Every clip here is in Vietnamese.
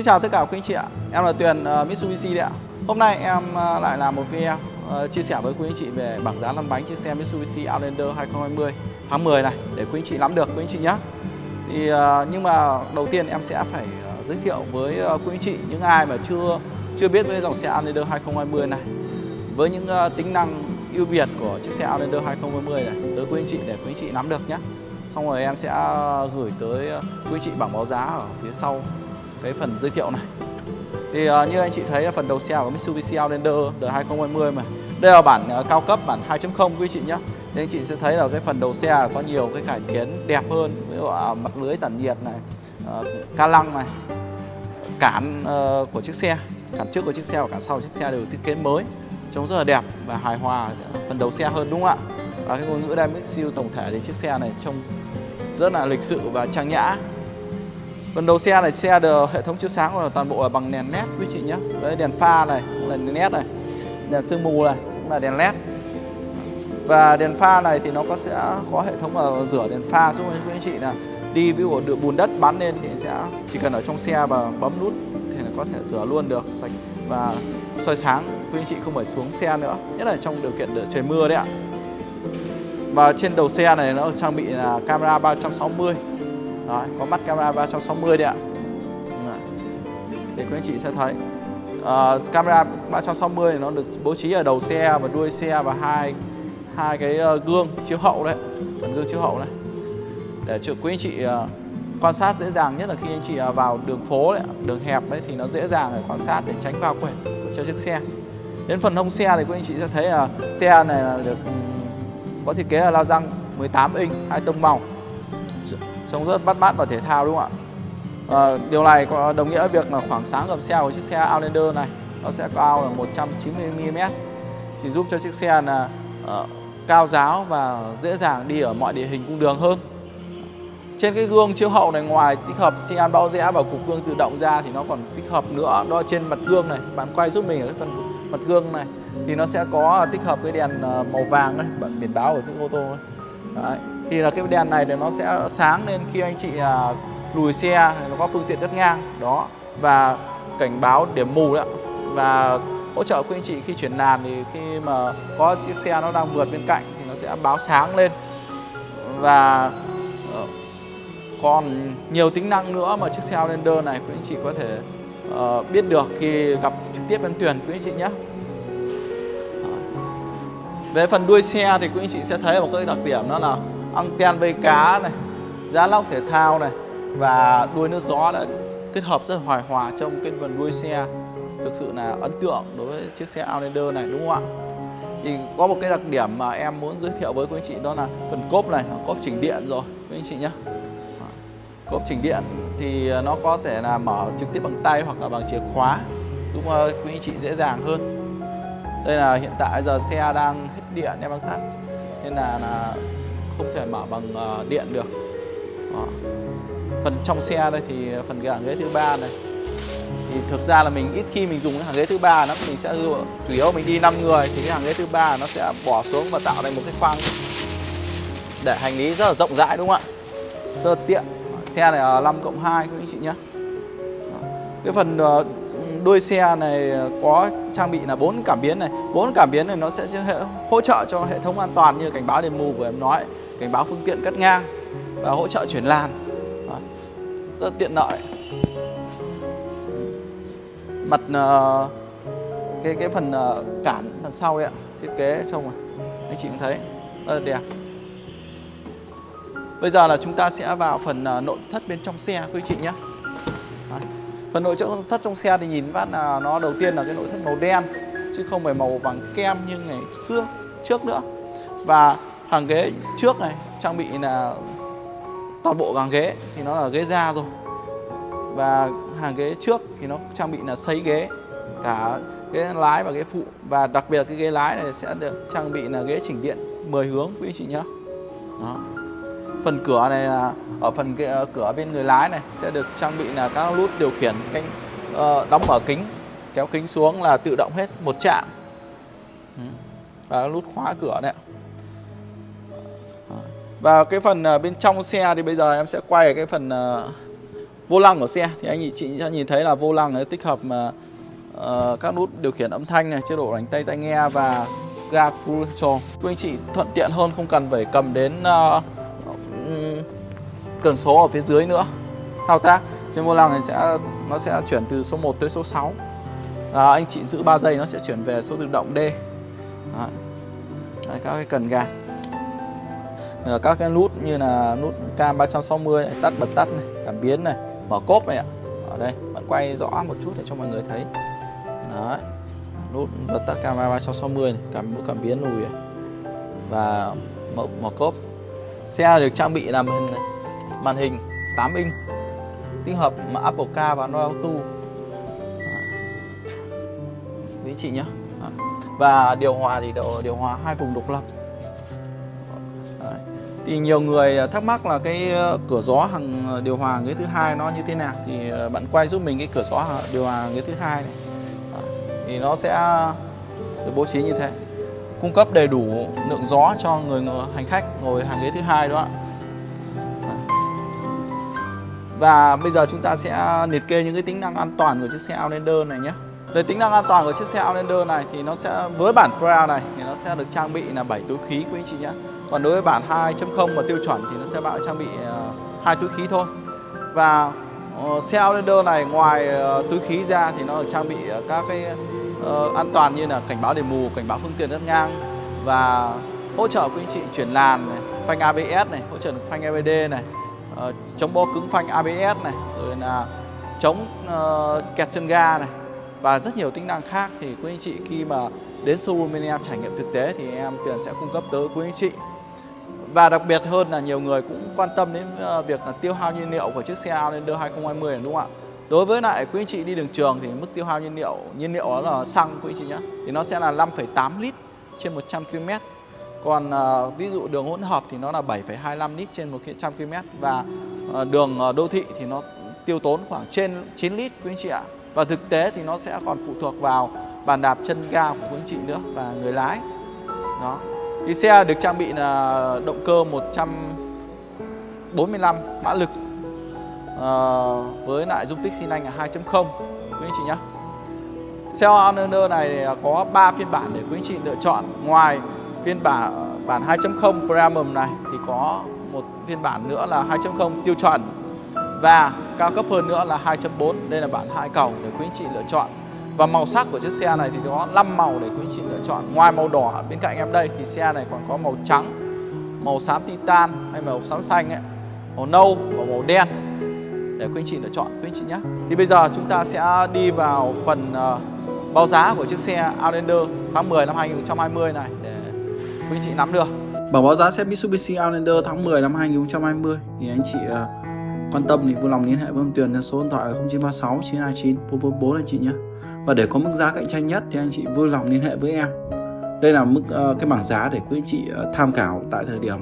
Xin chào tất cả quý anh chị ạ. Em là Tuyền uh, Mitsubishi đấy ạ. Hôm nay em uh, lại làm một video uh, chia sẻ với quý anh chị về bảng giá lăn bánh trên xe Mitsubishi Outlander 2020 tháng 10 này để quý anh chị nắm được quý anh chị nhé thì uh, nhưng mà đầu tiên em sẽ phải uh, giới thiệu với uh, quý anh chị những ai mà chưa chưa biết với dòng xe Outlander 2020 này với những uh, tính năng ưu việt của chiếc xe Outlander 2020 này tới quý anh chị để quý anh chị nắm được nhé xong rồi em sẽ gửi tới quý anh chị bảng báo giá ở phía sau cái phần giới thiệu này. Thì uh, như anh chị thấy là phần đầu xe của Mitsubishi Outlander đời 2020 mà đây là bản uh, cao cấp bản 2.0 quý chị nhé thì anh chị sẽ thấy là cái phần đầu xe có nhiều cái cải tiến đẹp hơn ví dụ uh, mặt lưới tản nhiệt này uh, ca lăng này cản uh, của chiếc xe cản trước của chiếc xe và cản sau của chiếc xe đều thiết kế mới trông rất là đẹp và hài hòa phần đầu xe hơn đúng không ạ? Và cái ngôn ngữ Dynamic siêu tổng thể thì chiếc xe này trông rất là lịch sự và trang nhã. Phần đầu xe này, xe được hệ thống chiếu sáng của toàn bộ là bằng đèn led quý chị nhé Đấy, đèn pha này, là đèn led này, Đèn sương mù này, cũng là đèn led. Và đèn pha này thì nó có sẽ có hệ thống là rửa đèn pha giúp quý anh chị là đi ví dụ được bùn đất bắn lên thì sẽ chỉ cần ở trong xe và bấm nút thì có thể rửa luôn được, sạch và soi sáng. Quý anh chị không phải xuống xe nữa, nhất là trong điều kiện trời mưa đấy ạ. Và trên đầu xe này nó trang bị là camera 360 đó có mắt camera 360 đấy ạ. Để quý anh chị sẽ thấy. Uh, Camera 360 nó được bố trí ở đầu xe và đuôi xe và hai hai cái ờ, gương chiếu hậu đấy. Phần gương chiếu hậu này. Để cho quý anh chị ờ, quan sát dễ dàng nhất là khi anh chị vào đường phố đấy, đường hẹp đấy thì nó dễ dàng để quan sát để tránh va quẹt cho chiếc xe. Đến phần hông xe thì quý anh chị sẽ thấy là xe này là được ừ, có thiết kế là la răng 18 inch hai tông màu trông rất bắt mắt và thể thao đúng không ạ? À, điều này có đồng nghĩa việc là khoảng sáng gầm xe của chiếc xe Outlander này nó sẽ cao là 190 mm thì giúp cho chiếc xe là uh, cao giáo và dễ dàng đi ở mọi địa hình cung đường hơn. Trên cái gương chiếu hậu này ngoài tích hợp xi an bao rẽ và cục gương tự động ra thì nó còn tích hợp nữa đó trên mặt gương này. Bạn quay giúp mình ở cái phần mặt gương này thì nó sẽ có tích hợp cái đèn ờ, màu vàng này biển báo của chiếc ô tô ấy. Đấy thì là cái đèn này thì nó sẽ sáng lên khi anh chị à, lùi xe nó có phương tiện đất ngang đó. Và cảnh báo điểm mù đó. Và hỗ trợ quý anh chị khi chuyển làn thì khi mà có chiếc xe nó đang vượt bên cạnh thì nó sẽ báo sáng lên. Và ờ, còn nhiều tính năng nữa mà chiếc xe Outlander này quý anh chị có thể uh, biết được khi gặp trực tiếp bên tuyển quý anh chị nhé. Về phần đuôi xe thì quý anh chị sẽ thấy một cái đặc điểm đó là anten vây cá này giá lóc thể thao này và đuôi nước gió đã kết hợp rất hoài hòa trong cái phần đuôi xe. Thực sự là ấn tượng đối với chiếc xe Outlander này đúng không ạ? Thì có một cái đặc điểm mà em muốn giới thiệu với quý anh chị đó là phần cốp này cốp chỉnh điện rồi quý anh chị nhé cốp chỉnh điện thì nó có thể là mở trực tiếp bằng tay hoặc là bằng chìa khóa giúp ờ, quý anh chị dễ dàng hơn. Đây là hiện tại giờ xe đang hết điện em đang tắt. Nên là, là không thể mở bằng ờ, điện được. Đó. phần trong xe đây thì phần hàng ghế thứ ba này. Thì thực ra là mình ít khi mình dùng cái hàng ghế thứ ba, nó mình sẽ chủ yếu mình đi 5 người thì cái hàng ghế thứ ba nó sẽ bỏ xuống và tạo thành một cái khoang để hành lý rất là rộng rãi, đúng không ạ? Rất là tiện. Xe này là 5 cộng 2 quý anh chị nhé. Cái phần ờ, đuôi xe này có trang bị là bốn cảm biến này. Bốn cảm biến này nó sẽ hỗ trợ cho hệ thống an toàn như cảnh báo đèn mù vừa em nói, cảnh báo phương tiện cắt ngang và hỗ trợ chuyển làn. Rất tiện lợi. Mặt ờ, cái cái phần ờ, cản đằng sau đấy ạ, thiết kế trông anh chị cũng thấy. Rất là đẹp. Bây giờ là chúng ta sẽ vào phần ờ, nội thất bên trong xe quý chị nhé phần nội thất trong xe thì nhìn phát là nó đầu tiên là cái nội thất màu đen, chứ không phải màu vàng kem như ngày xưa, trước nữa. Và hàng ghế trước này, trang bị là toàn bộ hàng ghế thì nó là ghế da rồi. Và hàng ghế trước thì nó trang bị là sấy ghế, cả ghế lái và ghế phụ. Và đặc biệt cái ghế lái này sẽ được trang bị là ghế chỉnh điện 10 hướng, quý anh chị nhé Đó phần cửa này là ở phần ờ, cửa bên người lái này sẽ được trang bị là các nút điều khiển cánh ờ, đóng mở kính kéo kính xuống là tự động hết một chạm ừ, và nút khóa cửa này và cái phần ờ, bên trong xe thì bây giờ em sẽ quay cái phần vô lăng của xe. Thì anh chị sẽ nhìn thấy là vô lăng nó tích hợp mà uh, các nút điều khiển âm thanh này chế độ đánh tay tai nghe và ga cruise control. Quý anh chị thuận tiện hơn không cần phải cầm đến uh, cần số ở phía dưới nữa thao tác trên vô lăng này sẽ nó sẽ chuyển từ số 1 tới số 6 à, anh chị giữ 3 giây nó sẽ chuyển về số tự động D Đấy. Đấy, các cái cần gạt Ờ, các cái nút như là nút cam 360 này, tắt bật tắt này, cảm biến này, mở cốp này ạ. Ở đây, bạn quay rõ một chút để cho mọi người thấy. Đấy. Nút bật tắt camera 360 này, cảm cảm biến lùi này. và mở, mở cốp. Xe được trang bị làm hình này màn hình 8 inch tích hợp Apple Car và Android Auto. Quý chị nhé. Và điều hòa thì điều, điều hòa hai vùng độc lập. Thì nhiều người thắc mắc là cái ờ, cửa gió hàng ờ, điều hòa ghế thứ hai nó như thế nào? Thì ờ, bạn quay giúp mình cái cửa gió điều hòa ghế thứ hai này. Thì nó sẽ được bố trí như thế. Cung cấp đầy đủ lượng gió cho người, người hành khách ngồi hàng ghế thứ hai đó ạ và bây giờ chúng ta sẽ liệt kê những cái tính năng an toàn của chiếc xe Outlander này nhé. Về tính năng an toàn của chiếc xe Outlander này thì nó sẽ với bản Pro này thì nó sẽ được trang bị là 7 túi khí quý anh chị nhé. Còn đối với bản 2.0 mà tiêu chuẩn thì nó sẽ bao trang bị ờ, hai túi khí thôi. Và uh, xe Outlander này ngoài uh, túi khí ra thì nó được trang bị uh, các cái uh, an toàn như là cảnh báo đèn mù cảnh báo phương tiện rất ngang. Và hỗ trợ quý anh chị chuyển làn này, phanh ABS này hỗ trợ phanh EBD này uh, chống bó cứng phanh ABS này rồi là chống uh, kẹt chân ga này và rất nhiều tính năng khác thì quý anh chị khi mà đến showroom bên em trải nghiệm thực tế thì em tiền sẽ cung cấp tới quý anh chị và đặc biệt hơn là nhiều người cũng quan tâm đến ờ, việc là tiêu hao nhiên liệu của chiếc xe Outlander 2020 này đúng không ạ? Đối với lại quý anh chị đi đường trường thì mức tiêu hao nhiên liệu nhiên liệu đó là xăng quý anh chị nhé thì nó sẽ là 5,8 lít trên 100 km. Còn uh, ví dụ đường hỗn hợp thì nó là 7,25 lít trên 100 km và uh, đường uh, đô thị thì nó tiêu tốn khoảng trên 9 lít quý anh chị ạ. Và thực tế thì nó sẽ còn phụ thuộc vào bàn đạp chân ga của quý anh chị nữa và người lái. Đó. Thì xe được trang bị là động cơ 145 mã lực uh, với lại dung tích xi lanh là 2.0 quý anh chị nhé. Xe Honor này có 3 phiên bản để quý anh chị lựa chọn. Ngoài phiên bản bản 2.0 Premium này thì có một phiên bản nữa là 2.0 tiêu chuẩn. Và cao cấp hơn nữa là 2.4 đây là bản hai cầu để quý anh chị lựa chọn. Và màu sắc của chiếc xe này thì có 5 màu để quý anh chị lựa chọn. Ngoài màu đỏ bên cạnh em đây thì xe này còn có màu trắng Màu xám titan hay màu xám xanh ấy Màu nâu và màu đen Để quý anh chị lựa chọn quý anh chị nhé. Thì bây giờ chúng ta sẽ đi vào phần uh, báo giá của chiếc xe Outlander tháng 10 năm 2020 này Để quý anh chị nắm được. Bảo báo giá xe Mitsubishi Outlander tháng 10 năm 2020 Thì anh chị uh, quan tâm thì vui lòng liên hệ với ông Tuyền theo số điện thoại là 0936 929 444 anh chị nhé. Và để có mức giá cạnh tranh nhất thì anh chị vui lòng liên hệ với em. Đây là mức uh, cái bảng giá để quý anh chị uh, tham khảo tại thời điểm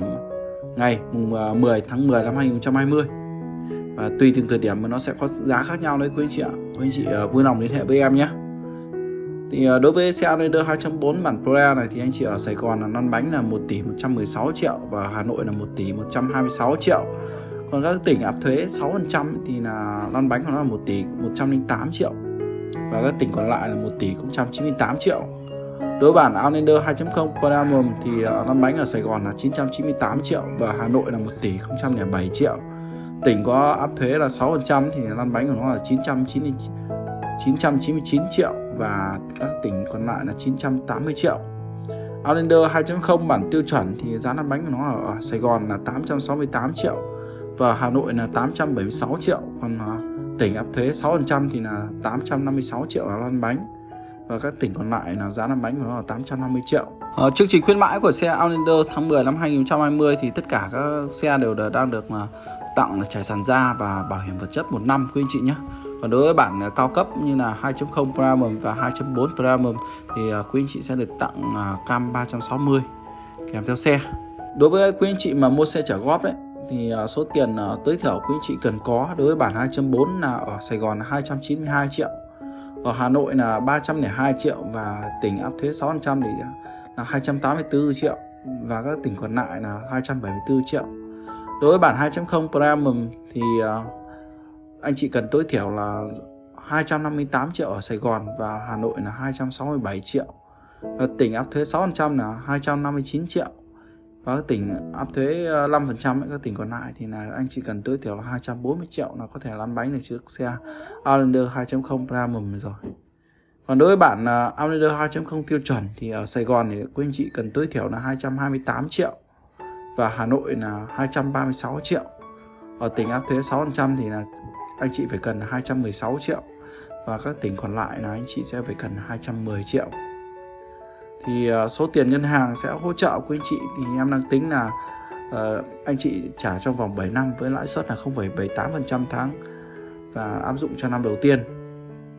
ngày mùng uh, 10 tháng 10 năm 2020 và tùy từng thời điểm mà nó sẽ có giá khác nhau đấy quý anh chị ạ. Quý anh chị uh, vui lòng liên hệ với em nhé thì ờ, đối với xe Outlander 2.4 bản Pro này thì anh chị ở Sài Gòn là lăn bánh là 1 tỷ 116 triệu và Hà Nội là 1 tỷ 126 triệu còn các tỉnh áp thuế 6% thì là lăn bánh của nó là 1 tỷ 108 triệu và các tỉnh còn lại là 1 tỷ 098 triệu. Đối bản Outlander 2.0 Premium thì ờ, lăn bánh ở Sài Gòn là 998 triệu và Hà Nội là 1 tỷ 007 triệu. Tỉnh có áp thuế là 6% thì lăn bánh của nó là 999 999 triệu và các tỉnh còn lại là 980 triệu. Outlander 2.0 bản tiêu chuẩn thì giá lăn bánh của nó ở Sài Gòn là 868 triệu và Hà Nội là 876 triệu còn à, tỉnh áp thuế 6% thì là 856 triệu là lăn bánh và các tỉnh còn lại là giá lăn bánh của nó là 850 triệu. Ờ, chương trình khuyến mãi của xe Outlander tháng 10 năm 2020 thì tất cả các xe đều đang được à, tặng là trải sàn da và bảo hiểm vật chất một năm quý anh chị nhé. Còn đối với bản à, cao cấp như là 2.0 Premium và 2.4 Premium thì à, quý anh chị sẽ được tặng à, cam 360 kèm theo xe. Đối với quý anh chị mà mua xe trả góp đấy, thì số tiền tối thiểu quý anh chị cần có đối với bản 2.4 là ở Sài Gòn là 292 triệu, ở Hà Nội là 302 triệu và tỉnh áp thuế 6% thì là 284 triệu và các tỉnh còn lại là 274 triệu đối với bản 2.0 Premium thì anh chị cần tối thiểu là 258 triệu ở Sài Gòn và Hà Nội là 267 triệu. Và tỉnh áp thuế 6% là 259 triệu. Và các tỉnh áp thuế ờ, 5% các tỉnh còn lại thì là anh chỉ cần tối thiểu là 240 triệu là có thể lăn bánh được chiếc xe Outlander 2.0 Premium rồi. Còn đối với bản ờ, Outlander 2.0 tiêu chuẩn thì ở Sài Gòn thì quý anh chị cần tối thiểu là 228 triệu và Hà Nội là 236 triệu. Ở tỉnh áp thuế 6% thì là anh chị phải cần 216 triệu. Và các tỉnh còn lại là anh chị sẽ phải cần 210 triệu. Thì ờ, số tiền ngân hàng sẽ hỗ trợ quý anh chị. Thì em đang tính là uh, anh chị trả trong vòng 7 năm với lãi suất là 0,78% tháng và áp dụng cho năm đầu tiên.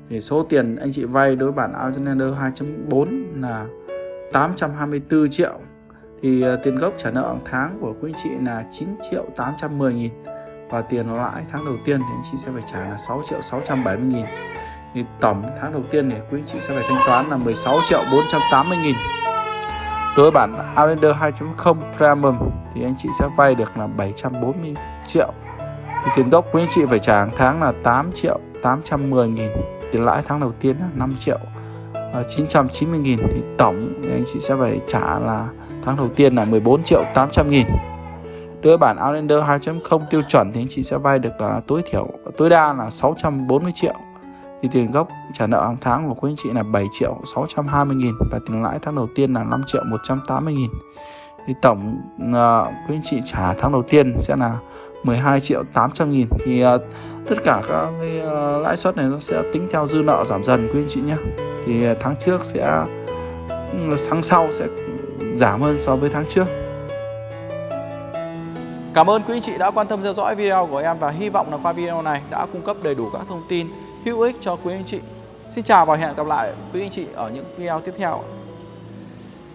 Thì số tiền anh chị vay đối bản Outlander 2.4 là 824 triệu. Thì uh, tiền gốc trả nợ hàng tháng của quý anh chị là 9 triệu 810 nghìn và tiền lãi tháng đầu tiên thì anh chị sẽ phải trả là 6 triệu 670 nghìn. Thì tổng tháng đầu tiên thì quý anh chị sẽ phải thanh toán là 16 triệu 480 nghìn. Đối với bản Outlander 2.0 Premium thì anh chị sẽ vay được là 740 triệu. Thì tiền gốc quý anh chị phải trả hàng tháng là 8 triệu 810 nghìn. Tiền lãi tháng đầu tiên là 5 triệu ờ, 990 nghìn. Thì tổng thì anh chị sẽ phải trả là tháng đầu tiên là 14 triệu 800 nghìn đối với bản Outlander 2.0 tiêu chuẩn thì anh chị sẽ vay được là tối thiểu tối đa là 640 triệu. Thì tiền gốc trả nợ hàng tháng của quý anh chị là 7 triệu 620 nghìn và tiền lãi tháng đầu tiên là 5 triệu 180 nghìn. Thì tổng uh, quý anh chị trả tháng đầu tiên sẽ là 12 triệu 800 nghìn. Thì uh, tất cả các cái uh, lãi suất này nó sẽ tính theo dư nợ giảm dần quý anh chị nhé. Thì uh, tháng trước sẽ ừ, tháng sau sẽ giảm hơn so với tháng trước. Cảm ơn quý anh chị đã quan tâm theo dõi video của em và hy vọng là qua video này đã cung cấp đầy đủ các thông tin hữu ích cho quý anh chị. Xin chào và hẹn gặp lại quý anh chị ở những video tiếp theo.